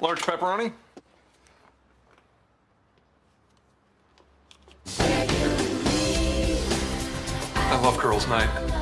Large pepperoni. I love girls' night.